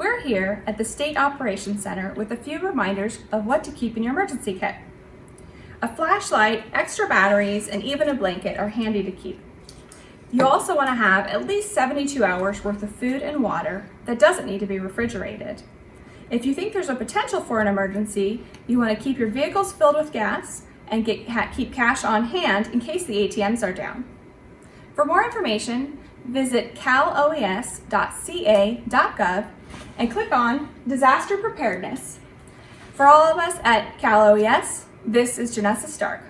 We're here at the State Operations Center with a few reminders of what to keep in your emergency kit. A flashlight, extra batteries, and even a blanket are handy to keep. You also want to have at least 72 hours worth of food and water that doesn't need to be refrigerated. If you think there's a potential for an emergency, you want to keep your vehicles filled with gas and get, keep cash on hand in case the ATMs are down. For more information, visit caloes.ca.gov and click on Disaster Preparedness. For all of us at Cal OES, this is Janessa Stark.